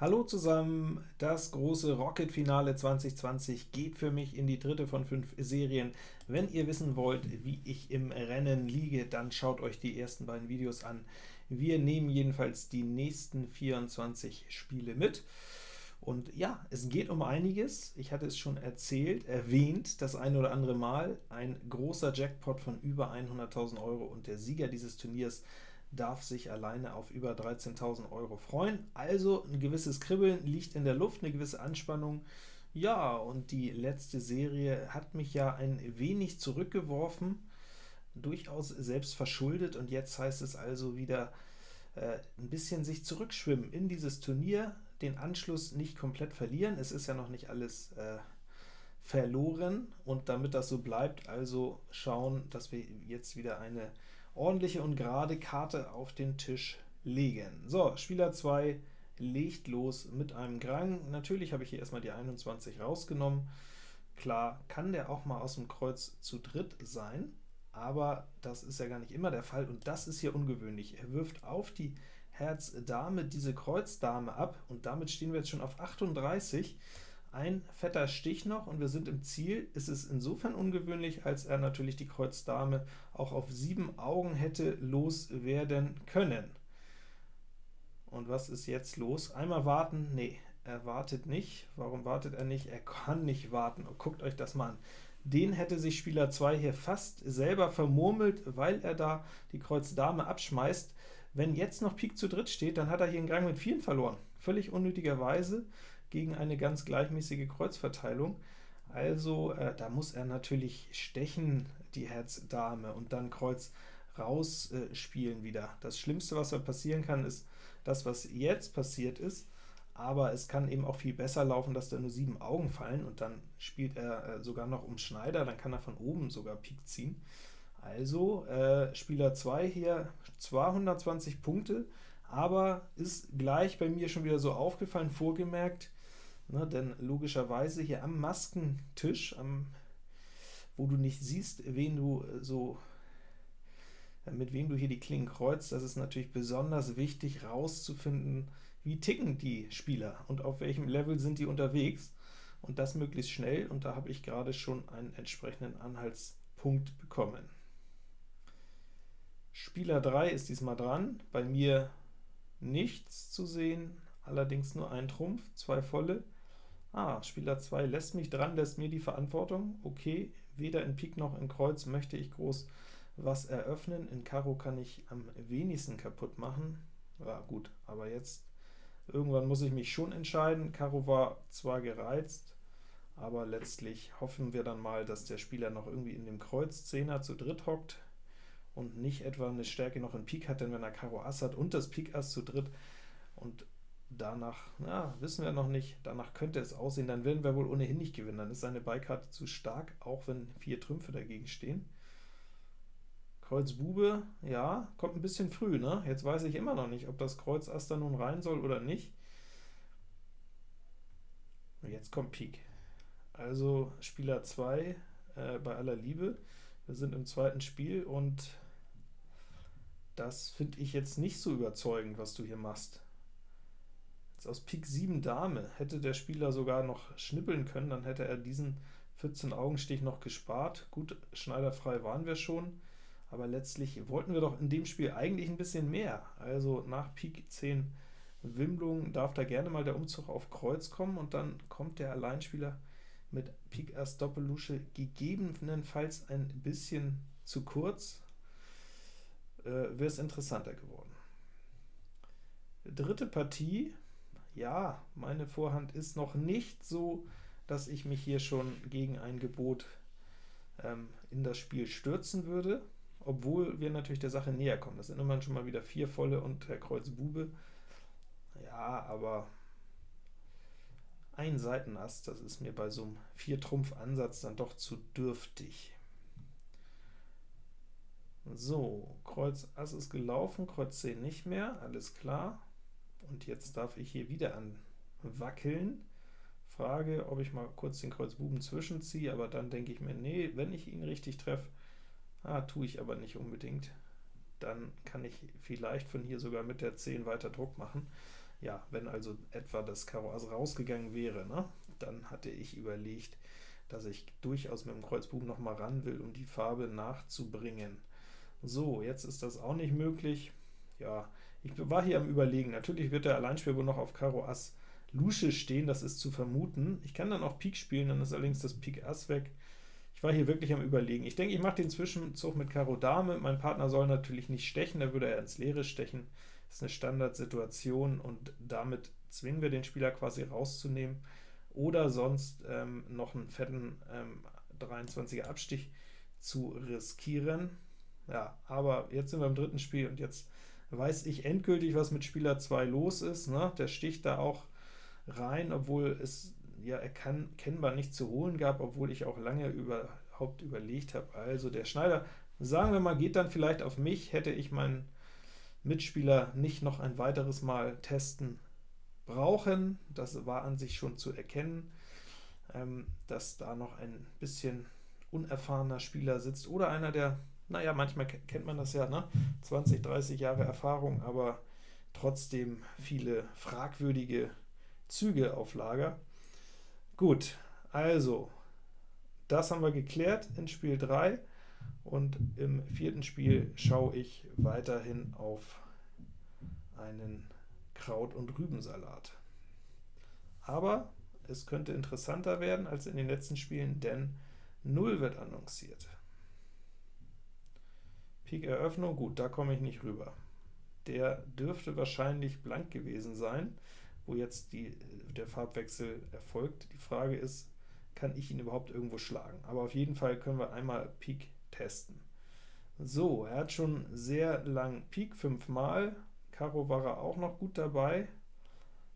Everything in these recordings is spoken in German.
Hallo zusammen, das große Rocket-Finale 2020 geht für mich in die dritte von fünf Serien. Wenn ihr wissen wollt, wie ich im Rennen liege, dann schaut euch die ersten beiden Videos an. Wir nehmen jedenfalls die nächsten 24 Spiele mit. Und ja, es geht um einiges. Ich hatte es schon erzählt, erwähnt, das eine oder andere Mal. Ein großer Jackpot von über 100.000 Euro und der Sieger dieses Turniers darf sich alleine auf über 13.000 Euro freuen. Also ein gewisses Kribbeln liegt in der Luft, eine gewisse Anspannung. Ja, und die letzte Serie hat mich ja ein wenig zurückgeworfen, durchaus selbst verschuldet, und jetzt heißt es also wieder äh, ein bisschen sich zurückschwimmen in dieses Turnier, den Anschluss nicht komplett verlieren, es ist ja noch nicht alles äh, verloren, und damit das so bleibt, also schauen, dass wir jetzt wieder eine ordentliche und gerade Karte auf den Tisch legen. So, Spieler 2 legt los mit einem Grang. Natürlich habe ich hier erstmal die 21 rausgenommen. Klar, kann der auch mal aus dem Kreuz zu dritt sein, aber das ist ja gar nicht immer der Fall, und das ist hier ungewöhnlich. Er wirft auf die Herz Dame diese Kreuz Dame ab, und damit stehen wir jetzt schon auf 38. Ein fetter Stich noch, und wir sind im Ziel. Es ist insofern ungewöhnlich, als er natürlich die Kreuz Dame auch auf sieben Augen hätte loswerden können. Und was ist jetzt los? Einmal warten? Nee, er wartet nicht. Warum wartet er nicht? Er kann nicht warten. Guckt euch das mal an. Den hätte sich Spieler 2 hier fast selber vermurmelt, weil er da die Kreuz Dame abschmeißt. Wenn jetzt noch Pik zu dritt steht, dann hat er hier einen Gang mit vielen verloren. Völlig unnötigerweise gegen eine ganz gleichmäßige Kreuzverteilung. Also äh, da muss er natürlich stechen, die Herz Dame, und dann Kreuz rausspielen äh, wieder. Das Schlimmste, was da passieren kann, ist das, was jetzt passiert ist, aber es kann eben auch viel besser laufen, dass da nur sieben Augen fallen, und dann spielt er äh, sogar noch um Schneider, dann kann er von oben sogar Pik ziehen. Also äh, Spieler 2 hier 220 Punkte, aber ist gleich bei mir schon wieder so aufgefallen, vorgemerkt, Ne, denn logischerweise hier am Maskentisch, am, wo du nicht siehst, wen du äh, so äh, mit wem du hier die Klingen kreuzt, das ist natürlich besonders wichtig, rauszufinden, wie ticken die Spieler und auf welchem Level sind die unterwegs, und das möglichst schnell, und da habe ich gerade schon einen entsprechenden Anhaltspunkt bekommen. Spieler 3 ist diesmal dran, bei mir nichts zu sehen, allerdings nur ein Trumpf, zwei volle. Ah, Spieler 2 lässt mich dran, lässt mir die Verantwortung. Okay, weder in Pik noch in Kreuz möchte ich groß was eröffnen. In Karo kann ich am wenigsten kaputt machen. Ja gut, aber jetzt irgendwann muss ich mich schon entscheiden. Karo war zwar gereizt, aber letztlich hoffen wir dann mal, dass der Spieler noch irgendwie in dem Kreuz 10er zu dritt hockt und nicht etwa eine Stärke noch in Pik hat, denn wenn er Karo Ass hat und das Pik Ass zu dritt und Danach, na, wissen wir noch nicht, danach könnte es aussehen, dann werden wir wohl ohnehin nicht gewinnen, dann ist seine Beikarte zu stark, auch wenn vier Trümpfe dagegen stehen. Kreuz Bube, ja, kommt ein bisschen früh, ne? Jetzt weiß ich immer noch nicht, ob das Kreuz Ass da nun rein soll oder nicht. Jetzt kommt Pik. Also Spieler 2 äh, bei aller Liebe. Wir sind im zweiten Spiel, und das finde ich jetzt nicht so überzeugend, was du hier machst. Jetzt aus Pik 7 Dame hätte der Spieler sogar noch schnippeln können, dann hätte er diesen 14-Augenstich noch gespart. Gut, schneiderfrei waren wir schon, aber letztlich wollten wir doch in dem Spiel eigentlich ein bisschen mehr. Also nach Pik 10 Wimbelung darf da gerne mal der Umzug auf Kreuz kommen, und dann kommt der Alleinspieler mit Pik Ass Doppellusche gegebenenfalls ein bisschen zu kurz, äh, wäre es interessanter geworden. Dritte Partie, ja, meine Vorhand ist noch nicht so, dass ich mich hier schon gegen ein Gebot ähm, in das Spiel stürzen würde, obwohl wir natürlich der Sache näher kommen. Das sind immerhin schon mal wieder vier volle und Herr Kreuz Bube. Ja, aber ein Seitenass, das ist mir bei so einem Vier-Trumpf-Ansatz dann doch zu dürftig. So, Kreuz Ass ist gelaufen, Kreuz 10 nicht mehr, alles klar. Und jetzt darf ich hier wieder anwackeln. Frage, ob ich mal kurz den Kreuz Buben zwischenziehe, aber dann denke ich mir, nee, wenn ich ihn richtig treffe, ah, tue ich aber nicht unbedingt, dann kann ich vielleicht von hier sogar mit der 10 weiter Druck machen. Ja, wenn also etwa das Karo Ass rausgegangen wäre, ne, dann hatte ich überlegt, dass ich durchaus mit dem Kreuzbuben noch mal ran will, um die Farbe nachzubringen. So, jetzt ist das auch nicht möglich. Ja, ich war hier am Überlegen. Natürlich wird der Alleinspieler wohl noch auf Karo Ass Lusche stehen, das ist zu vermuten. Ich kann dann auch Pik spielen, dann ist allerdings das Pik Ass weg. Ich war hier wirklich am Überlegen. Ich denke, ich mache den Zwischenzug mit Karo Dame. Mein Partner soll natürlich nicht stechen, da würde er ins Leere stechen. Das ist eine Standardsituation, und damit zwingen wir den Spieler quasi rauszunehmen oder sonst ähm, noch einen fetten ähm, 23er Abstich zu riskieren. Ja, aber jetzt sind wir im dritten Spiel, und jetzt weiß ich endgültig, was mit Spieler 2 los ist. Ne? Der sticht da auch rein, obwohl es ja erkennbar nicht zu holen gab, obwohl ich auch lange überhaupt überlegt habe. Also der Schneider, sagen wir mal, geht dann vielleicht auf mich, hätte ich meinen Mitspieler nicht noch ein weiteres Mal testen brauchen. Das war an sich schon zu erkennen, ähm, dass da noch ein bisschen unerfahrener Spieler sitzt, oder einer, der, naja, manchmal kennt man das ja, ne? 20, 30 Jahre Erfahrung, aber trotzdem viele fragwürdige Züge auf Lager. Gut, also, das haben wir geklärt in Spiel 3, und im vierten Spiel schaue ich weiterhin auf einen Kraut- und Rübensalat. Aber es könnte interessanter werden als in den letzten Spielen, denn 0 wird annonciert. Pik Eröffnung, gut, da komme ich nicht rüber. Der dürfte wahrscheinlich blank gewesen sein, wo jetzt die, der Farbwechsel erfolgt. Die Frage ist, kann ich ihn überhaupt irgendwo schlagen? Aber auf jeden Fall können wir einmal Pik testen. So, er hat schon sehr lang Pik, fünfmal. Karo war er auch noch gut dabei.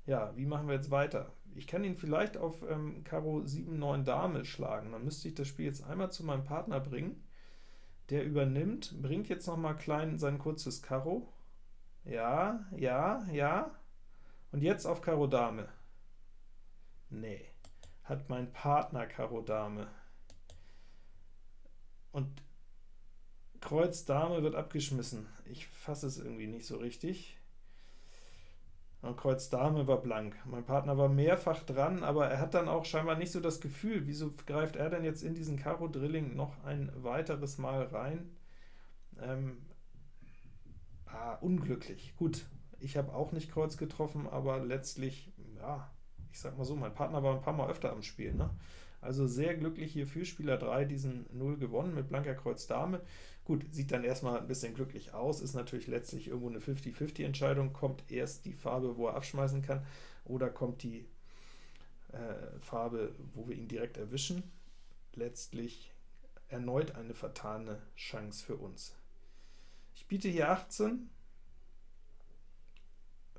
Ja, wie machen wir jetzt weiter? Ich kann ihn vielleicht auf ähm, Karo 7, 9 Dame schlagen. Dann müsste ich das Spiel jetzt einmal zu meinem Partner bringen. Der übernimmt, bringt jetzt noch mal klein sein kurzes Karo. Ja, ja, ja. Und jetzt auf Karo Dame. Nee, hat mein Partner Karo Dame. Und Kreuz Dame wird abgeschmissen. Ich fasse es irgendwie nicht so richtig. Und Kreuz Dame war blank. Mein Partner war mehrfach dran, aber er hat dann auch scheinbar nicht so das Gefühl, wieso greift er denn jetzt in diesen Karo Drilling noch ein weiteres Mal rein? Ähm, ah, unglücklich. Gut, ich habe auch nicht Kreuz getroffen, aber letztlich, ja, ich sag mal so, mein Partner war ein paar Mal öfter am Spiel. Ne? Also sehr glücklich hier für Spieler 3 diesen 0 gewonnen mit blanker Kreuz Dame. Gut, sieht dann erstmal ein bisschen glücklich aus, ist natürlich letztlich irgendwo eine 50-50 Entscheidung, kommt erst die Farbe, wo er abschmeißen kann, oder kommt die äh, Farbe, wo wir ihn direkt erwischen. Letztlich erneut eine vertane Chance für uns. Ich biete hier 18,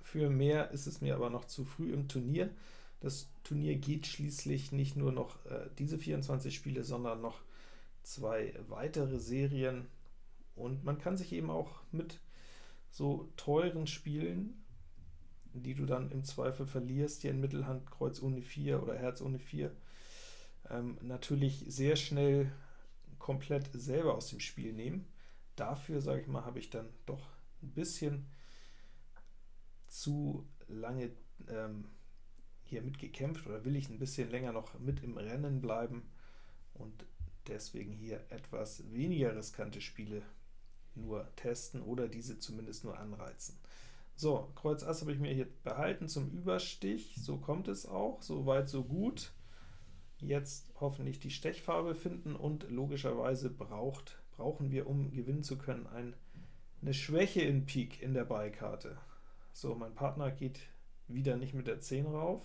für mehr ist es mir aber noch zu früh im Turnier. Das Turnier geht schließlich nicht nur noch äh, diese 24 Spiele, sondern noch zwei weitere Serien, und man kann sich eben auch mit so teuren Spielen, die du dann im Zweifel verlierst, hier in Mittelhand Kreuz ohne 4 oder Herz ohne 4, ähm, natürlich sehr schnell komplett selber aus dem Spiel nehmen. Dafür, sage ich mal, habe ich dann doch ein bisschen zu lange ähm, hier mitgekämpft oder will ich ein bisschen länger noch mit im Rennen bleiben und deswegen hier etwas weniger riskante Spiele nur testen oder diese zumindest nur anreizen. So, Kreuz Ass habe ich mir hier behalten zum Überstich, so kommt es auch, so weit so gut. Jetzt hoffentlich die Stechfarbe finden und logischerweise braucht, brauchen wir, um gewinnen zu können, ein, eine Schwäche in Pik in der Beikarte. So, mein Partner geht wieder nicht mit der 10 rauf.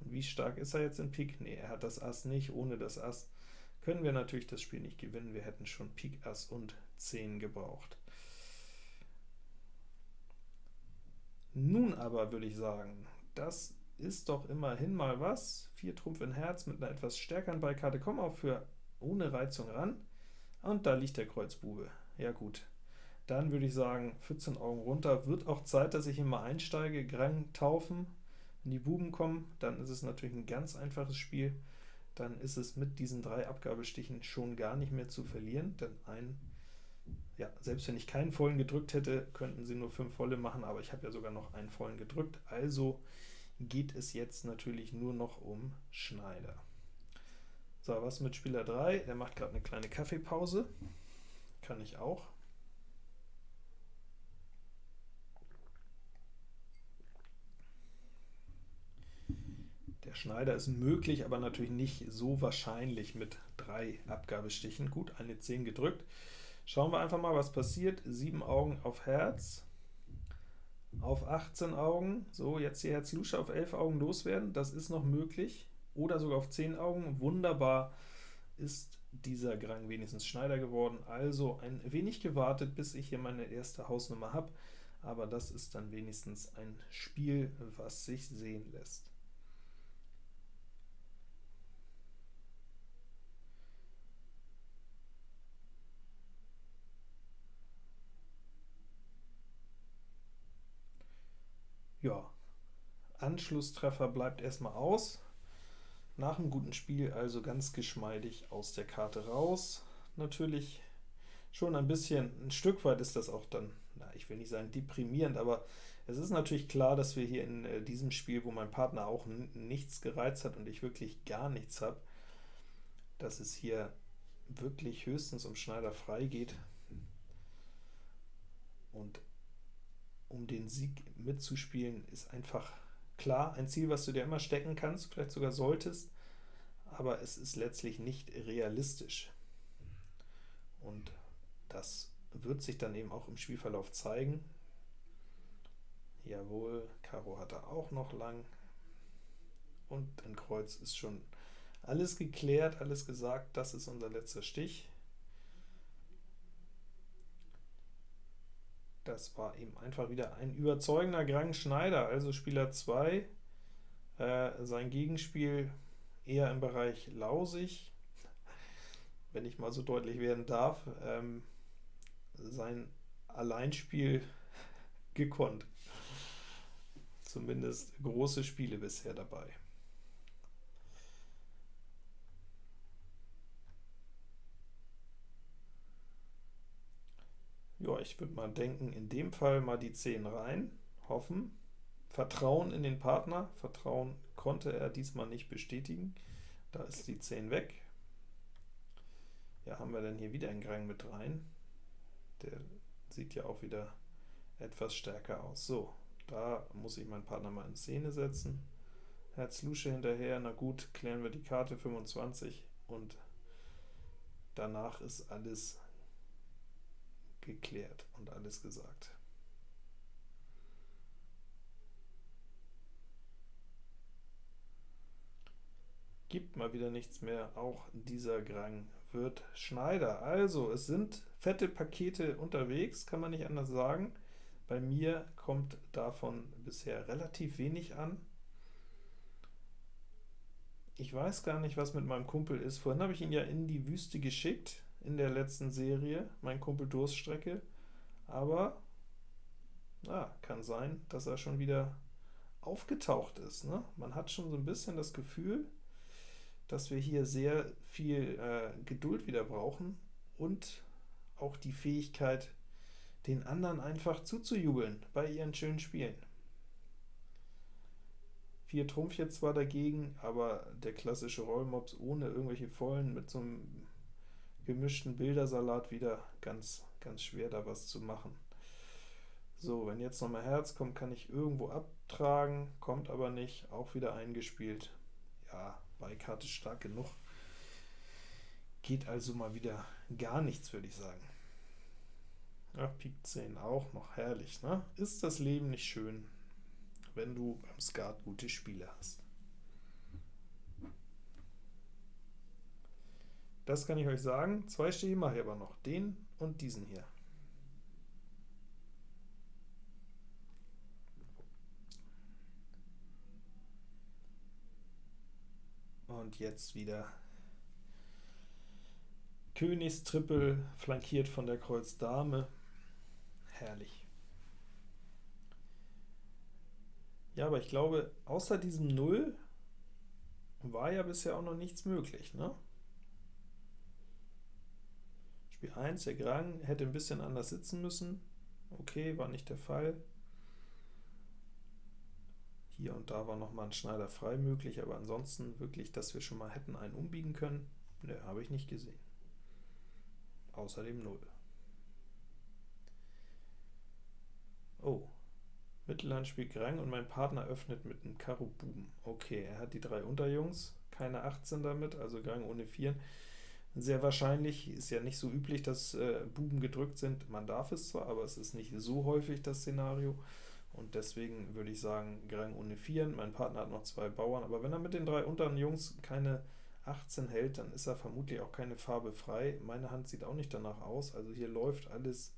Und wie stark ist er jetzt in Pik? Ne, er hat das Ass nicht. Ohne das Ass können wir natürlich das Spiel nicht gewinnen. Wir hätten schon Pik, Ass und 10 gebraucht. Nun aber würde ich sagen, das ist doch immerhin mal was. 4 Trumpf in Herz mit einer etwas stärkeren Beikarte, kommen auch für ohne Reizung ran. Und da liegt der Kreuzbube. Ja gut, dann würde ich sagen, 14 Augen runter. Wird auch Zeit, dass ich immer einsteige, Grang taufen. Wenn die Buben kommen, dann ist es natürlich ein ganz einfaches Spiel. Dann ist es mit diesen drei Abgabestichen schon gar nicht mehr zu verlieren, denn ein ja, selbst wenn ich keinen vollen gedrückt hätte, könnten sie nur 5 volle machen, aber ich habe ja sogar noch einen vollen gedrückt, also geht es jetzt natürlich nur noch um Schneider. So, was mit Spieler 3? Der macht gerade eine kleine Kaffeepause. Kann ich auch. Der Schneider ist möglich, aber natürlich nicht so wahrscheinlich mit drei Abgabestichen. Gut, eine 10 gedrückt. Schauen wir einfach mal, was passiert. 7 Augen auf Herz, auf 18 Augen. So, jetzt die Herz-Lusche auf 11 Augen loswerden. Das ist noch möglich. Oder sogar auf 10 Augen. Wunderbar ist dieser Grang wenigstens Schneider geworden. Also ein wenig gewartet, bis ich hier meine erste Hausnummer habe. Aber das ist dann wenigstens ein Spiel, was sich sehen lässt. Ja, Anschlusstreffer bleibt erstmal aus. Nach einem guten Spiel also ganz geschmeidig aus der Karte raus. Natürlich schon ein bisschen, ein Stück weit ist das auch dann, na, ich will nicht sagen deprimierend, aber es ist natürlich klar, dass wir hier in äh, diesem Spiel, wo mein Partner auch nichts gereizt hat und ich wirklich gar nichts habe, dass es hier wirklich höchstens um Schneider frei geht. Und um den Sieg mitzuspielen, ist einfach klar ein Ziel, was du dir immer stecken kannst, vielleicht sogar solltest, aber es ist letztlich nicht realistisch. Und das wird sich dann eben auch im Spielverlauf zeigen. Jawohl, Karo hat er auch noch lang. Und ein Kreuz ist schon alles geklärt, alles gesagt, das ist unser letzter Stich. Das war eben einfach wieder ein überzeugender Grang Schneider, also Spieler 2, äh, sein Gegenspiel eher im Bereich lausig, wenn ich mal so deutlich werden darf, ähm, sein Alleinspiel gekonnt. Zumindest große Spiele bisher dabei. Ja, ich würde mal denken, in dem Fall mal die 10 rein, hoffen, Vertrauen in den Partner, Vertrauen konnte er diesmal nicht bestätigen, da ist die 10 weg. Ja, haben wir denn hier wieder einen Grang mit rein? Der sieht ja auch wieder etwas stärker aus. So, da muss ich meinen Partner mal in Szene setzen. Herz Lusche hinterher, na gut, klären wir die Karte 25 und danach ist alles geklärt und alles gesagt. Gibt mal wieder nichts mehr, auch dieser Grang wird Schneider. Also, es sind fette Pakete unterwegs, kann man nicht anders sagen. Bei mir kommt davon bisher relativ wenig an. Ich weiß gar nicht, was mit meinem Kumpel ist. Vorhin habe ich ihn ja in die Wüste geschickt in der letzten Serie, mein Kumpel Durststrecke, aber na, kann sein, dass er schon wieder aufgetaucht ist. Ne? Man hat schon so ein bisschen das Gefühl, dass wir hier sehr viel äh, Geduld wieder brauchen und auch die Fähigkeit, den anderen einfach zuzujubeln bei ihren schönen Spielen. 4 Trumpf jetzt zwar dagegen, aber der klassische Rollmops ohne irgendwelche Vollen mit so einem gemischten Bildersalat wieder ganz, ganz schwer da was zu machen. So, wenn jetzt nochmal Herz kommt, kann ich irgendwo abtragen, kommt aber nicht, auch wieder eingespielt. Ja, Beikarte stark genug. Geht also mal wieder gar nichts, würde ich sagen. Ja, Pik 10 auch noch herrlich, ne? Ist das Leben nicht schön, wenn du beim Skat gute Spiele hast? Das kann ich euch sagen. Zwei Stiche mache ich aber noch. Den und diesen hier. Und jetzt wieder Königstrippel, flankiert von der Kreuz Dame. Herrlich. Ja, aber ich glaube, außer diesem Null war ja bisher auch noch nichts möglich, ne? Spiel 1, der Grang hätte ein bisschen anders sitzen müssen. Okay, war nicht der Fall. Hier und da war nochmal ein Schneider frei möglich, aber ansonsten wirklich, dass wir schon mal hätten einen umbiegen können, ne, habe ich nicht gesehen. Außerdem 0. Oh, Mittelhand spielt Grang und mein Partner öffnet mit einem Karo Buben. Okay, er hat die drei Unterjungs, keine 18 damit, also Grang ohne 4. Sehr wahrscheinlich, ist ja nicht so üblich, dass äh, Buben gedrückt sind. Man darf es zwar, aber es ist nicht so häufig das Szenario. Und deswegen würde ich sagen, Grang ohne 4. Mein Partner hat noch zwei Bauern, aber wenn er mit den drei unteren Jungs keine 18 hält, dann ist er vermutlich auch keine Farbe frei. Meine Hand sieht auch nicht danach aus, also hier läuft alles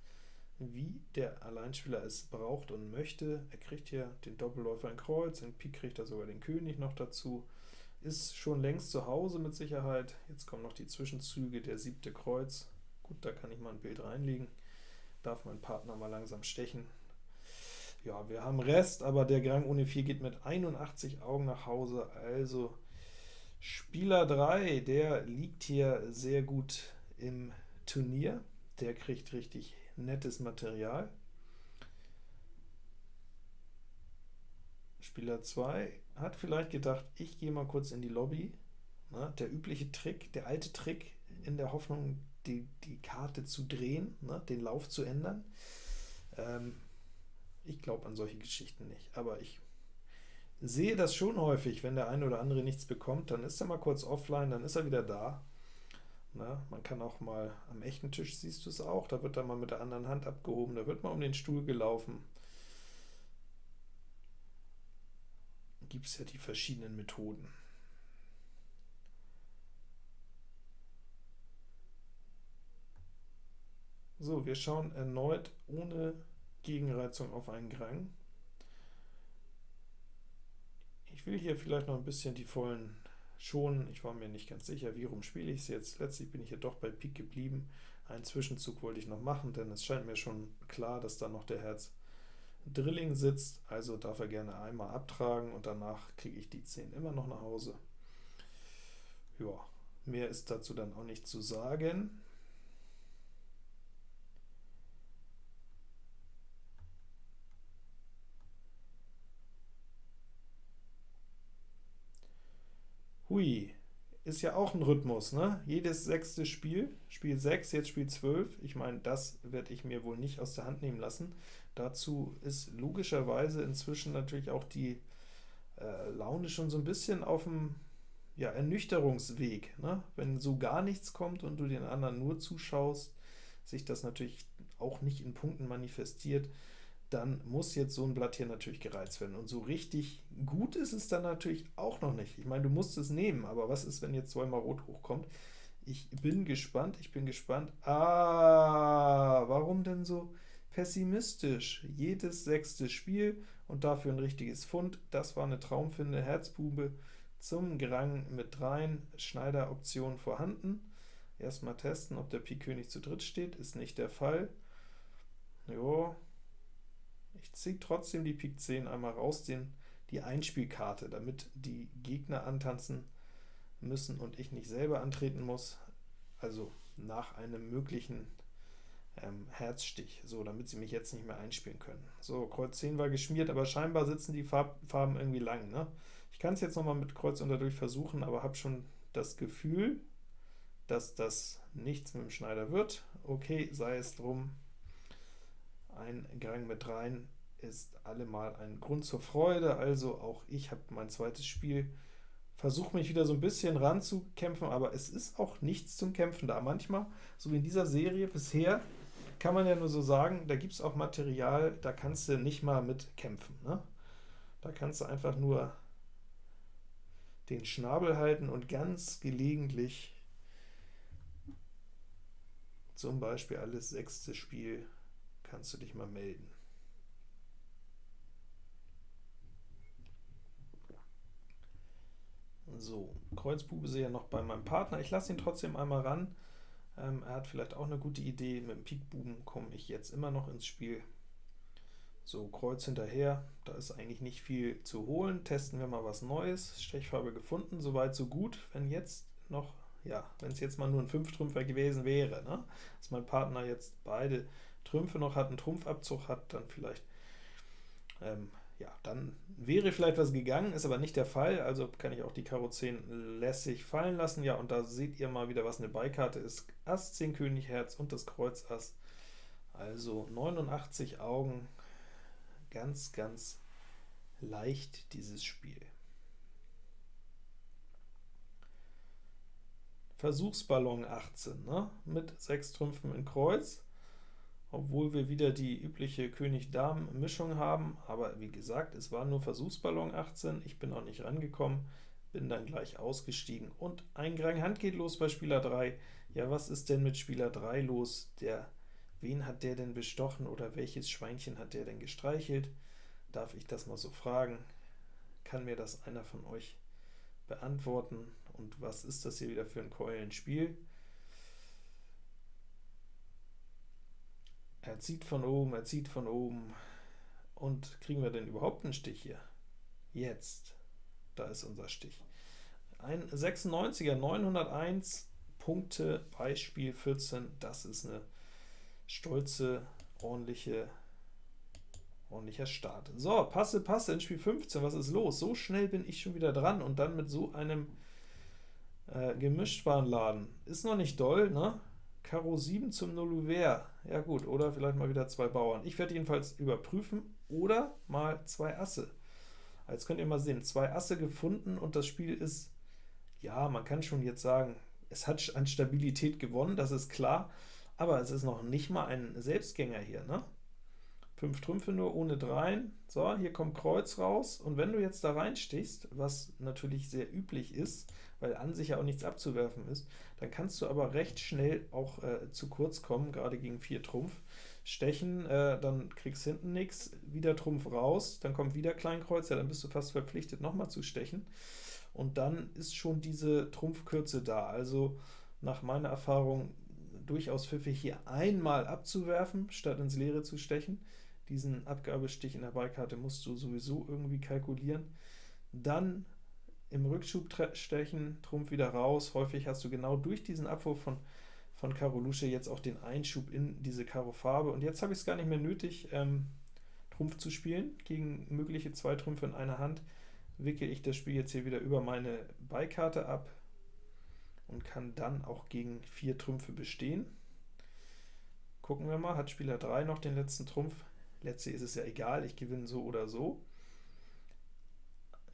wie der Alleinspieler es braucht und möchte. Er kriegt hier den Doppelläufer in Kreuz, in Pik kriegt er sogar den König noch dazu. Ist schon längst zu Hause mit Sicherheit. Jetzt kommen noch die Zwischenzüge, der siebte Kreuz. Gut, da kann ich mal ein Bild reinlegen. Darf mein Partner mal langsam stechen. Ja, wir haben Rest, aber der Grang ohne 4 geht mit 81 Augen nach Hause, also Spieler 3, der liegt hier sehr gut im Turnier, der kriegt richtig nettes Material. Spieler 2 hat vielleicht gedacht, ich gehe mal kurz in die Lobby. Na, der übliche Trick, der alte Trick, in der Hoffnung, die, die Karte zu drehen, ne, den Lauf zu ändern. Ähm, ich glaube an solche Geschichten nicht, aber ich sehe das schon häufig, wenn der eine oder andere nichts bekommt, dann ist er mal kurz offline, dann ist er wieder da. Na, man kann auch mal am echten Tisch, siehst du es auch, da wird dann mal mit der anderen Hand abgehoben, da wird mal um den Stuhl gelaufen. Gibt es ja die verschiedenen Methoden. So, wir schauen erneut ohne Gegenreizung auf einen Grang. Ich will hier vielleicht noch ein bisschen die vollen schon, ich war mir nicht ganz sicher, wie rum spiele ich es jetzt. Letztlich bin ich hier doch bei Pik geblieben. Einen Zwischenzug wollte ich noch machen, denn es scheint mir schon klar, dass da noch der Herz Drilling sitzt, also darf er gerne einmal abtragen und danach kriege ich die 10 immer noch nach Hause. Ja, mehr ist dazu dann auch nicht zu sagen. Hui, ist ja auch ein Rhythmus, ne? Jedes sechste Spiel, Spiel 6, jetzt Spiel 12, ich meine, das werde ich mir wohl nicht aus der Hand nehmen lassen. Dazu ist logischerweise inzwischen natürlich auch die äh, Laune schon so ein bisschen auf dem ja, Ernüchterungsweg. Ne? Wenn so gar nichts kommt und du den anderen nur zuschaust, sich das natürlich auch nicht in Punkten manifestiert, dann muss jetzt so ein Blatt hier natürlich gereizt werden. Und so richtig gut ist es dann natürlich auch noch nicht. Ich meine, du musst es nehmen, aber was ist, wenn jetzt zweimal Rot hochkommt? Ich bin gespannt, ich bin gespannt. Ah, warum denn so pessimistisch? Jedes sechste Spiel und dafür ein richtiges Fund. Das war eine Traumfinde, Herzbube zum Grang mit rein, Schneider-Option vorhanden. Erstmal testen, ob der Pik König zu dritt steht, ist nicht der Fall. Jo, ich ziehe trotzdem die Pik 10 einmal raus, den, die Einspielkarte, damit die Gegner antanzen müssen und ich nicht selber antreten muss, also nach einem möglichen ähm, Herzstich, so, damit sie mich jetzt nicht mehr einspielen können. So, Kreuz 10 war geschmiert, aber scheinbar sitzen die Farb Farben irgendwie lang. Ne? Ich kann es jetzt nochmal mit Kreuz unterdurch versuchen, aber habe schon das Gefühl, dass das nichts mit dem Schneider wird. Okay, sei es drum, ein Gang mit rein ist allemal ein Grund zur Freude, also auch ich habe mein zweites Spiel, versuche mich wieder so ein bisschen ranzukämpfen, aber es ist auch nichts zum Kämpfen da. Manchmal, so wie in dieser Serie bisher, kann man ja nur so sagen, da gibt es auch Material, da kannst du nicht mal mit kämpfen. Ne? Da kannst du einfach nur den Schnabel halten und ganz gelegentlich zum Beispiel alles sechste Spiel kannst du dich mal melden. So, Kreuzbube sehe ja noch bei meinem Partner. Ich lasse ihn trotzdem einmal ran. Ähm, er hat vielleicht auch eine gute Idee. Mit dem Pikbuben komme ich jetzt immer noch ins Spiel. So, Kreuz hinterher, da ist eigentlich nicht viel zu holen. Testen wir mal was Neues. Stechfarbe gefunden, soweit so gut. Wenn jetzt noch ja, wenn es jetzt mal nur ein Fünftrümpfer gewesen wäre, ne? dass mein Partner jetzt beide Trümpfe noch hat, einen Trumpfabzug hat, dann vielleicht, ähm, ja, dann wäre vielleicht was gegangen, ist aber nicht der Fall, also kann ich auch die Karo 10 lässig fallen lassen. Ja, und da seht ihr mal wieder, was eine Beikarte ist. Ass, 10 König, Herz und das Kreuz Ass. Also 89 Augen, ganz, ganz leicht dieses Spiel. Versuchsballon 18, ne? mit 6 Trümpfen in Kreuz, obwohl wir wieder die übliche König-Damen-Mischung haben, aber wie gesagt, es war nur Versuchsballon 18, ich bin auch nicht rangekommen, bin dann gleich ausgestiegen, und ein Grang Hand geht los bei Spieler 3. Ja, was ist denn mit Spieler 3 los? Der, wen hat der denn bestochen, oder welches Schweinchen hat der denn gestreichelt? Darf ich das mal so fragen? Kann mir das einer von euch beantworten? Und was ist das hier wieder für ein Keulenspiel? Er zieht von oben, er zieht von oben. Und kriegen wir denn überhaupt einen Stich hier? Jetzt. Da ist unser Stich. Ein 96er, 901 Punkte bei Spiel 14. Das ist eine stolze, ordentliche, ordentlicher Start. So, Passe, Passe in Spiel 15. Was ist los? So schnell bin ich schon wieder dran und dann mit so einem äh, Gemischtwarenladen. Ist noch nicht doll, ne? Karo 7 zum Nulluver. Ja gut, oder vielleicht mal wieder zwei Bauern. Ich werde jedenfalls überprüfen, oder mal zwei Asse. Jetzt könnt ihr mal sehen, zwei Asse gefunden und das Spiel ist, ja, man kann schon jetzt sagen, es hat an Stabilität gewonnen, das ist klar, aber es ist noch nicht mal ein Selbstgänger hier, ne? 5 Trümpfe nur ohne Dreien. So, hier kommt Kreuz raus, und wenn du jetzt da reinstichst, was natürlich sehr üblich ist, weil an sich ja auch nichts abzuwerfen ist, dann kannst du aber recht schnell auch äh, zu kurz kommen, gerade gegen 4 Trumpf. Stechen, äh, dann kriegst hinten nichts, wieder Trumpf raus, dann kommt wieder Kleinkreuz, ja, dann bist du fast verpflichtet, nochmal zu stechen. Und dann ist schon diese Trumpfkürze da. Also nach meiner Erfahrung durchaus pfiffig, hier einmal abzuwerfen, statt ins Leere zu stechen. Diesen Abgabestich in der Beikarte musst du sowieso irgendwie kalkulieren. Dann im Rückschub stechen, Trumpf wieder raus. Häufig hast du genau durch diesen Abwurf von, von Karo Lusche jetzt auch den Einschub in diese Karo Farbe. Und jetzt habe ich es gar nicht mehr nötig, ähm, Trumpf zu spielen. Gegen mögliche zwei Trümpfe in einer Hand wickel ich das Spiel jetzt hier wieder über meine Beikarte ab und kann dann auch gegen vier Trümpfe bestehen. Gucken wir mal, hat Spieler 3 noch den letzten Trumpf? Letzte ist es ja egal, ich gewinne so oder so.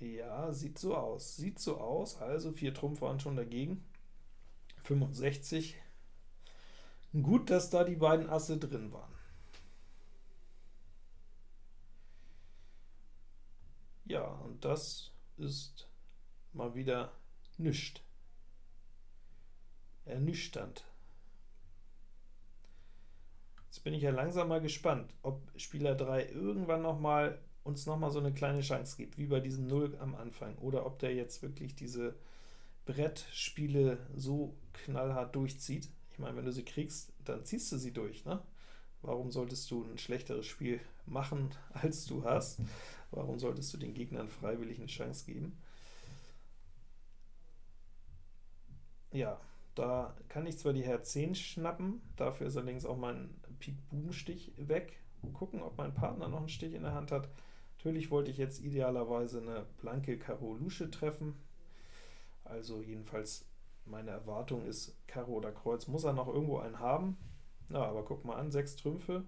Ja, sieht so aus. Sieht so aus, also 4 Trumpf waren schon dagegen. 65. Gut, dass da die beiden Asse drin waren. Ja, und das ist mal wieder nischt. Ernüchternd. Bin ich ja langsam mal gespannt, ob Spieler 3 irgendwann noch mal uns noch mal so eine kleine Chance gibt, wie bei diesem 0 am Anfang, oder ob der jetzt wirklich diese Brettspiele so knallhart durchzieht. Ich meine, wenn du sie kriegst, dann ziehst du sie durch. Ne? Warum solltest du ein schlechteres Spiel machen, als du hast? Warum solltest du den Gegnern freiwillig eine Chance geben? Ja, da kann ich zwar die Herz 10 schnappen, dafür ist allerdings auch mein Pik-Bubenstich weg. Gucken, ob mein Partner noch einen Stich in der Hand hat. Natürlich wollte ich jetzt idealerweise eine blanke Karo Lusche treffen. Also jedenfalls meine Erwartung ist, Karo oder Kreuz muss er noch irgendwo einen haben. Na, aber guck mal an, 6 Trümpfe.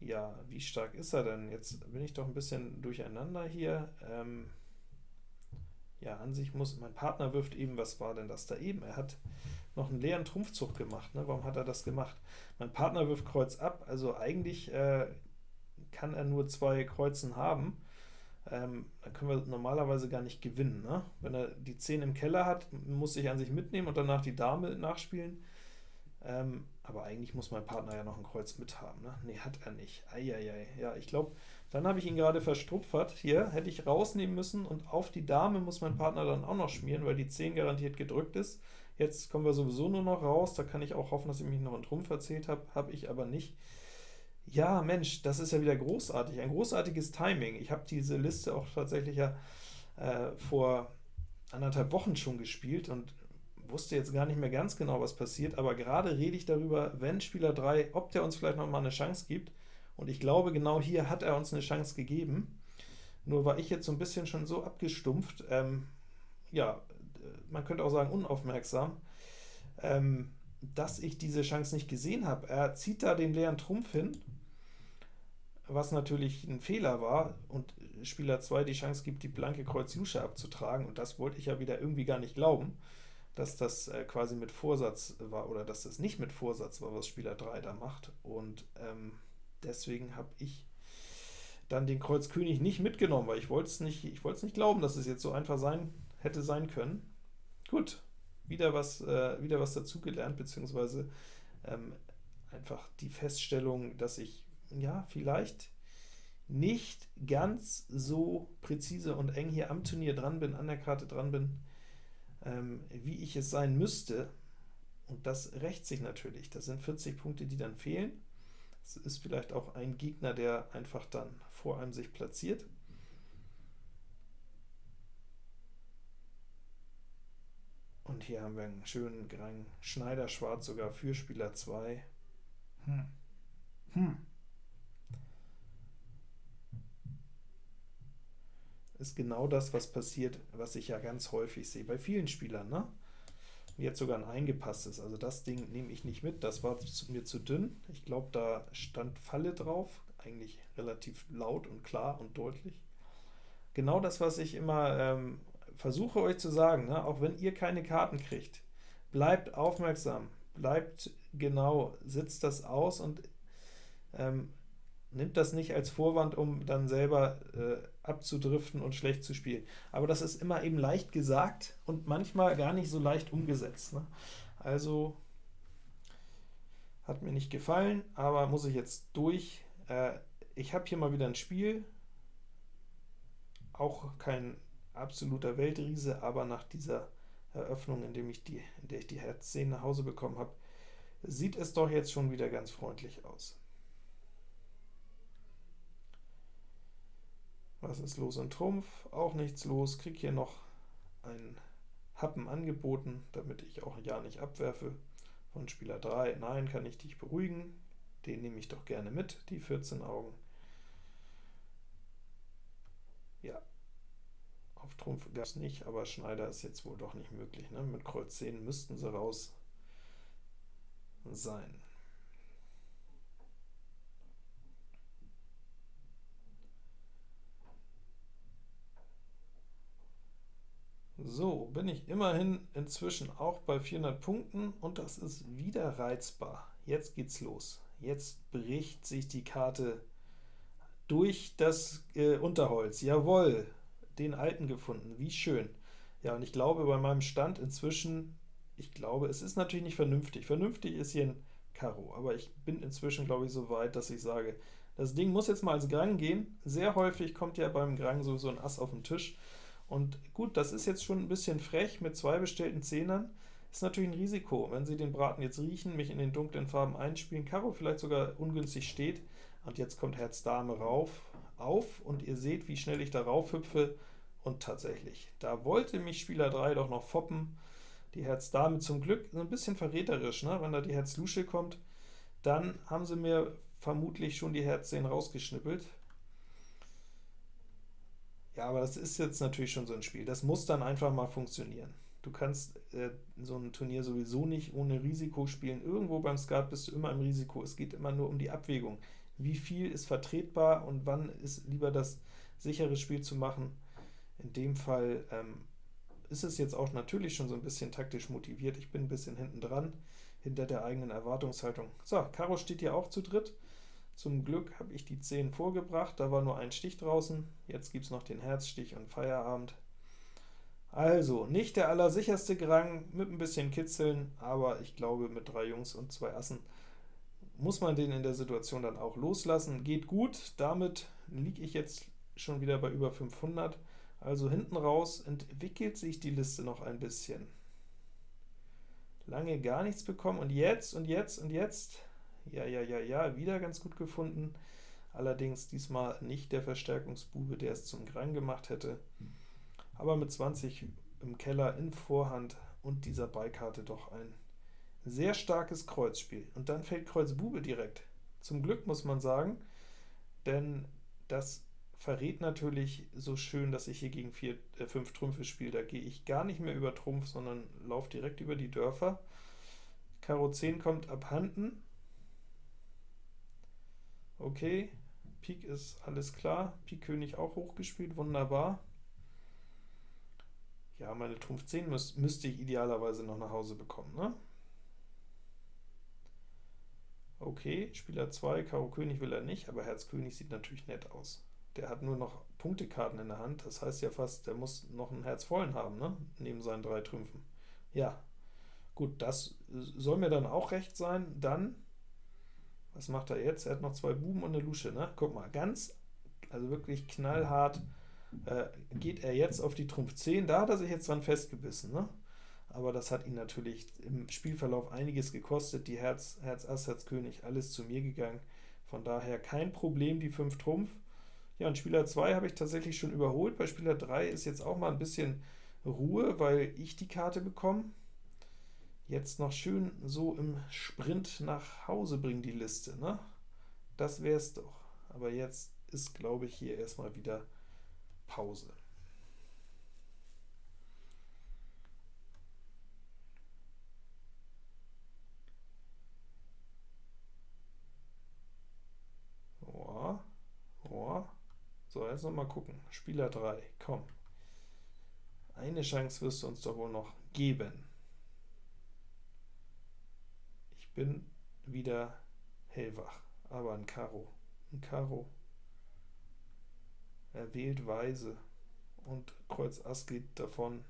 Ja, wie stark ist er denn? Jetzt bin ich doch ein bisschen durcheinander hier. Ähm, ja, an sich muss, mein Partner wirft eben, was war denn das da eben? Er hat noch einen leeren Trumpfzug gemacht. Ne? Warum hat er das gemacht? Mein Partner wirft Kreuz ab, also eigentlich äh, kann er nur zwei Kreuzen haben. Ähm, dann können wir normalerweise gar nicht gewinnen. Ne? Wenn er die 10 im Keller hat, muss ich an sich mitnehmen und danach die Dame nachspielen. Ähm, aber eigentlich muss mein Partner ja noch ein Kreuz mithaben. Ne, nee, hat er nicht. Eieiei. Ja, ich glaube, dann habe ich ihn gerade verstrupfert. Hier hätte ich rausnehmen müssen und auf die Dame muss mein Partner dann auch noch schmieren, weil die 10 garantiert gedrückt ist. Jetzt kommen wir sowieso nur noch raus, da kann ich auch hoffen, dass ich mich noch einen Trumpf erzählt habe, habe ich aber nicht. Ja, Mensch, das ist ja wieder großartig, ein großartiges Timing. Ich habe diese Liste auch tatsächlich ja äh, vor anderthalb Wochen schon gespielt und wusste jetzt gar nicht mehr ganz genau, was passiert, aber gerade rede ich darüber, wenn Spieler 3, ob der uns vielleicht noch mal eine Chance gibt, und ich glaube, genau hier hat er uns eine Chance gegeben, nur war ich jetzt so ein bisschen schon so abgestumpft, ähm, ja, man könnte auch sagen unaufmerksam, ähm, dass ich diese Chance nicht gesehen habe. Er zieht da den leeren Trumpf hin, was natürlich ein Fehler war, und Spieler 2 die Chance gibt, die blanke Kreuz Jusche abzutragen, und das wollte ich ja wieder irgendwie gar nicht glauben, dass das äh, quasi mit Vorsatz war, oder dass das nicht mit Vorsatz war, was Spieler 3 da macht, und ähm, deswegen habe ich dann den Kreuz König nicht mitgenommen, weil ich wollte es nicht, nicht glauben, dass es jetzt so einfach sein hätte sein können. Gut, wieder was, äh, wieder was dazugelernt, beziehungsweise ähm, einfach die Feststellung, dass ich ja vielleicht nicht ganz so präzise und eng hier am Turnier dran bin, an der Karte dran bin, ähm, wie ich es sein müsste. Und das rächt sich natürlich. Das sind 40 Punkte, die dann fehlen. Es ist vielleicht auch ein Gegner, der einfach dann vor einem sich platziert. Und hier haben wir einen schönen Grang Schneider-Schwarz sogar für Spieler 2. Hm. Hm. Ist genau das, was passiert, was ich ja ganz häufig sehe, bei vielen Spielern. Ne? Jetzt sogar ein eingepasstes, also das Ding nehme ich nicht mit, das war mir zu dünn. Ich glaube, da stand Falle drauf, eigentlich relativ laut und klar und deutlich. Genau das, was ich immer ähm, versuche euch zu sagen, ne, auch wenn ihr keine Karten kriegt, bleibt aufmerksam, bleibt genau, sitzt das aus und ähm, nimmt das nicht als Vorwand, um dann selber äh, abzudriften und schlecht zu spielen. Aber das ist immer eben leicht gesagt und manchmal gar nicht so leicht umgesetzt. Ne? Also hat mir nicht gefallen, aber muss ich jetzt durch. Äh, ich habe hier mal wieder ein Spiel, auch kein absoluter Weltriese, aber nach dieser Eröffnung, in, dem ich die, in der ich die Herz 10 nach Hause bekommen habe, sieht es doch jetzt schon wieder ganz freundlich aus. Was ist los in Trumpf? Auch nichts los. Krieg hier noch einen Happen angeboten, damit ich auch ja nicht abwerfe. Von Spieler 3, nein, kann ich dich beruhigen. Den nehme ich doch gerne mit, die 14 Augen. Ja, auf Trumpf gab es nicht, aber Schneider ist jetzt wohl doch nicht möglich. Ne? Mit Kreuz 10 müssten sie raus sein. So, bin ich immerhin inzwischen auch bei 400 Punkten, und das ist wieder reizbar. Jetzt geht's los. Jetzt bricht sich die Karte durch das äh, Unterholz. Jawohl, den alten gefunden, wie schön. Ja, und ich glaube bei meinem Stand inzwischen, ich glaube, es ist natürlich nicht vernünftig. Vernünftig ist hier ein Karo, aber ich bin inzwischen, glaube ich, so weit, dass ich sage, das Ding muss jetzt mal als Grang gehen. Sehr häufig kommt ja beim Grang sowieso ein Ass auf den Tisch. Und gut, das ist jetzt schon ein bisschen frech mit zwei bestellten Zehnern. Ist natürlich ein Risiko, wenn Sie den Braten jetzt riechen, mich in den dunklen Farben einspielen, Karo vielleicht sogar ungünstig steht, und jetzt kommt Herz Dame rauf, auf und ihr seht, wie schnell ich darauf hüpfe und tatsächlich, da wollte mich Spieler 3 doch noch foppen. Die Herz Dame zum Glück ein bisschen verräterisch, ne? wenn da die Herz Lusche kommt, dann haben sie mir vermutlich schon die Herz 10 rausgeschnippelt. Ja, aber das ist jetzt natürlich schon so ein Spiel, das muss dann einfach mal funktionieren. Du kannst äh, so ein Turnier sowieso nicht ohne Risiko spielen. Irgendwo beim Skat bist du immer im Risiko. Es geht immer nur um die Abwägung wie viel ist vertretbar und wann ist lieber das sichere Spiel zu machen. In dem Fall ähm, ist es jetzt auch natürlich schon so ein bisschen taktisch motiviert. Ich bin ein bisschen hinten dran, hinter der eigenen Erwartungshaltung. So, Karo steht hier auch zu dritt. Zum Glück habe ich die 10 vorgebracht, da war nur ein Stich draußen. Jetzt gibt es noch den Herzstich und Feierabend. Also, nicht der allersicherste Grang, mit ein bisschen Kitzeln, aber ich glaube mit drei Jungs und zwei Assen muss man den in der Situation dann auch loslassen. Geht gut, damit liege ich jetzt schon wieder bei über 500. Also hinten raus entwickelt sich die Liste noch ein bisschen. Lange gar nichts bekommen, und jetzt, und jetzt, und jetzt, ja, ja, ja, ja, wieder ganz gut gefunden. Allerdings diesmal nicht der Verstärkungsbube, der es zum Grang gemacht hätte. Aber mit 20 im Keller in Vorhand und dieser Beikarte doch ein sehr starkes Kreuzspiel. Und dann fällt Kreuz Bube direkt. Zum Glück muss man sagen, denn das verrät natürlich so schön, dass ich hier gegen 4, äh, 5 Trümpfe spiele. Da gehe ich gar nicht mehr über Trumpf, sondern laufe direkt über die Dörfer. Karo 10 kommt abhanden. Okay, Pik ist alles klar. Pik König auch hochgespielt, wunderbar. Ja, meine Trumpf 10 müß, müsste ich idealerweise noch nach Hause bekommen. Ne? Okay, Spieler 2, Karo König will er nicht, aber Herz König sieht natürlich nett aus. Der hat nur noch Punktekarten in der Hand, das heißt ja fast, der muss noch einen Herz vollen haben, ne? neben seinen drei Trümpfen. Ja, gut, das soll mir dann auch recht sein. Dann, was macht er jetzt? Er hat noch zwei Buben und eine Lusche, ne? Guck mal, ganz, also wirklich knallhart äh, geht er jetzt auf die Trumpf 10. Da hat er sich jetzt dran festgebissen, ne? Aber das hat ihn natürlich im Spielverlauf einiges gekostet. Die Herz, Herz Ass, Herz König, alles zu mir gegangen. Von daher kein Problem, die 5 Trumpf. Ja, und Spieler 2 habe ich tatsächlich schon überholt. Bei Spieler 3 ist jetzt auch mal ein bisschen Ruhe, weil ich die Karte bekomme. Jetzt noch schön so im Sprint nach Hause bringen, die Liste. Ne? Das wäre es doch. Aber jetzt ist, glaube ich, hier erstmal wieder Pause. So, jetzt noch mal gucken. Spieler 3, komm. Eine Chance wirst du uns doch wohl noch geben. Ich bin wieder hellwach, aber ein Karo. Ein Karo. Er wählt weise und Kreuz Ass geht davon,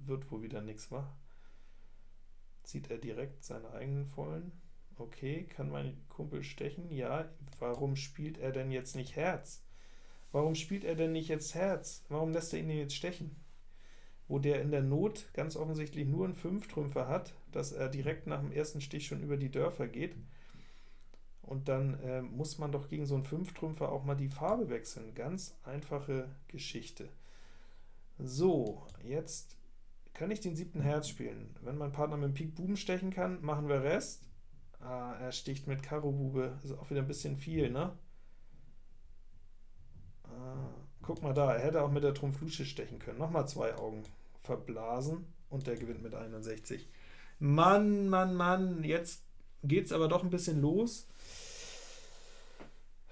wird wohl wieder nichts, wa? Zieht er direkt seine eigenen Vollen? Okay, kann mein Kumpel stechen? Ja, warum spielt er denn jetzt nicht Herz? Warum spielt er denn nicht jetzt Herz? Warum lässt er ihn jetzt stechen? Wo der in der Not ganz offensichtlich nur einen Fünftrümpfer hat, dass er direkt nach dem ersten Stich schon über die Dörfer geht. Und dann äh, muss man doch gegen so einen Fünftrümpfer auch mal die Farbe wechseln. Ganz einfache Geschichte. So, jetzt kann ich den siebten Herz spielen. Wenn mein Partner mit dem Pik Buben stechen kann, machen wir Rest. Ah, er sticht mit Karo Bube, ist auch wieder ein bisschen viel, ne? Ah, guck mal da, er hätte auch mit der Trumpf Lusche stechen können. Nochmal zwei Augen verblasen und der gewinnt mit 61. Mann, Mann, Mann, jetzt geht es aber doch ein bisschen los.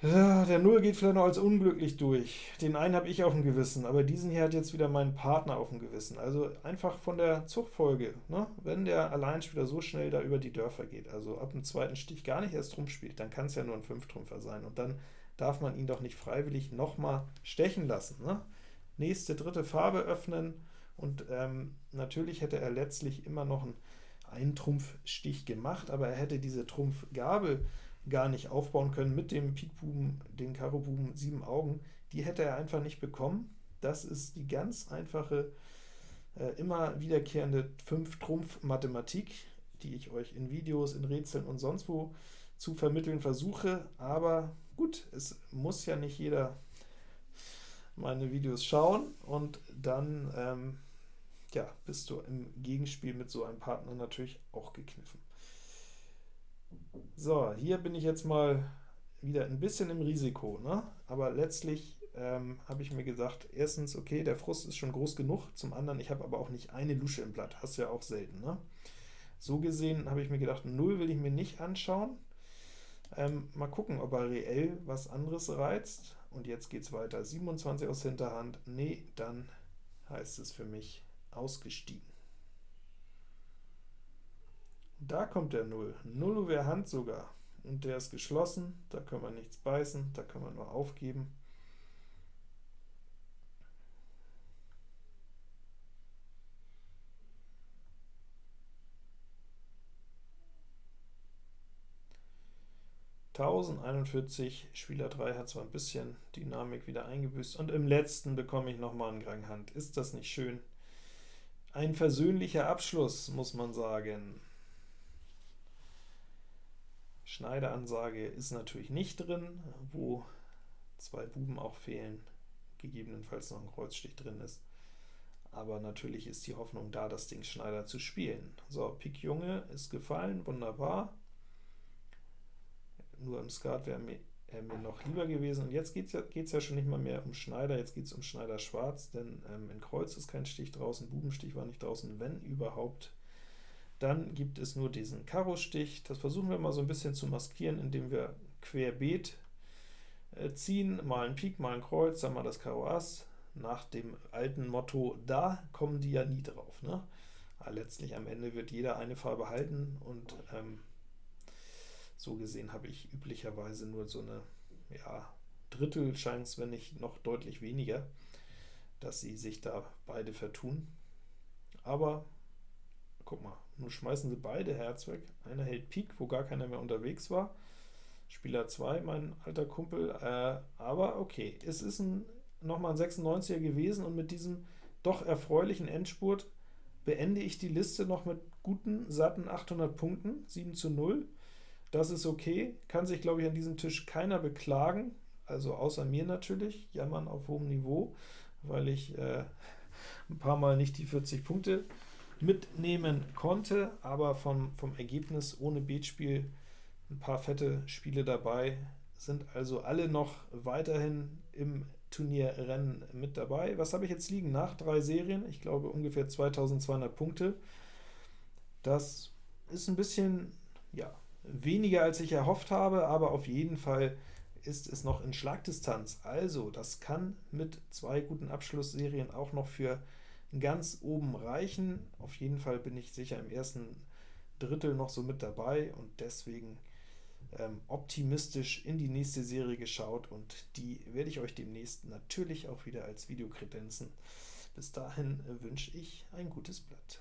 Ja, der Null geht vielleicht noch als unglücklich durch. Den einen habe ich auf dem Gewissen, aber diesen hier hat jetzt wieder mein Partner auf dem Gewissen. Also einfach von der Zugfolge, ne? wenn der Alleinspieler so schnell da über die Dörfer geht, also ab dem zweiten Stich gar nicht erst Trumpf spielt, dann kann es ja nur ein Fünftrümpfer sein. Und dann darf man ihn doch nicht freiwillig nochmal stechen lassen. Ne? Nächste, dritte Farbe öffnen, und ähm, natürlich hätte er letztlich immer noch einen Eintrumpfstich gemacht, aber er hätte diese Trumpfgabel gar nicht aufbauen können mit dem Pikbuben, den Karobuben 7 Augen, die hätte er einfach nicht bekommen. Das ist die ganz einfache, äh, immer wiederkehrende 5-Trumpf-Mathematik, die ich euch in Videos, in Rätseln und sonst wo zu vermitteln versuche, aber gut, es muss ja nicht jeder meine Videos schauen, und dann ähm, ja, bist du im Gegenspiel mit so einem Partner natürlich auch gekniffen. So, hier bin ich jetzt mal wieder ein bisschen im Risiko, ne? aber letztlich ähm, habe ich mir gesagt, erstens, okay, der Frust ist schon groß genug, zum anderen, ich habe aber auch nicht eine Lusche im Blatt, hast du ja auch selten. Ne? So gesehen habe ich mir gedacht, 0 will ich mir nicht anschauen, ähm, mal gucken, ob er reell was anderes reizt. Und jetzt geht es weiter. 27 aus Hinterhand. Nee, dann heißt es für mich ausgestiegen. Da kommt der 0. 0 wäre Hand sogar. Und der ist geschlossen, da können wir nichts beißen, da können wir nur aufgeben. 1041, Spieler 3 hat zwar ein bisschen Dynamik wieder eingebüßt, und im letzten bekomme ich nochmal einen Gang Hand. Ist das nicht schön? Ein versöhnlicher Abschluss, muss man sagen. Schneideansage ist natürlich nicht drin, wo zwei Buben auch fehlen, gegebenenfalls noch ein Kreuzstich drin ist. aber natürlich ist die Hoffnung da, das Ding Schneider zu spielen. So, Pik Junge ist gefallen, wunderbar. Nur im Skat wäre mir, äh, mir noch lieber gewesen. Und jetzt geht es ja, ja schon nicht mal mehr um Schneider, jetzt geht es um Schneider Schwarz, denn ähm, in Kreuz ist kein Stich draußen, Bubenstich war nicht draußen, wenn überhaupt. Dann gibt es nur diesen Karo-Stich. Das versuchen wir mal so ein bisschen zu maskieren, indem wir querbeet äh, ziehen, mal ein Pik, mal ein Kreuz, dann mal das Karo Ass, nach dem alten Motto, da kommen die ja nie drauf. Ne? Aber letztlich am Ende wird jeder eine Farbe halten, und ähm, so gesehen habe ich üblicherweise nur so eine ja, Drittel Chance, wenn nicht noch deutlich weniger, dass sie sich da beide vertun. Aber guck mal, nun schmeißen sie beide Herz weg. Einer hält Pik, wo gar keiner mehr unterwegs war. Spieler 2, mein alter Kumpel, äh, aber okay, es ist ein nochmal ein 96er gewesen, und mit diesem doch erfreulichen Endspurt beende ich die Liste noch mit guten, satten 800 Punkten, 7 zu 0. Das ist okay, kann sich, glaube ich, an diesem Tisch keiner beklagen, also außer mir natürlich, jammern auf hohem Niveau, weil ich äh, ein paar Mal nicht die 40 Punkte mitnehmen konnte, aber vom, vom Ergebnis ohne Beatspiel ein paar fette Spiele dabei, sind also alle noch weiterhin im Turnierrennen mit dabei. Was habe ich jetzt liegen nach drei Serien? Ich glaube ungefähr 2200 Punkte. Das ist ein bisschen ja, weniger, als ich erhofft habe, aber auf jeden Fall ist es noch in Schlagdistanz. Also, das kann mit zwei guten Abschlussserien auch noch für ganz oben reichen. Auf jeden Fall bin ich sicher im ersten Drittel noch so mit dabei, und deswegen ähm, optimistisch in die nächste Serie geschaut und die werde ich euch demnächst natürlich auch wieder als Video kredenzen. Bis dahin wünsche ich ein gutes Blatt.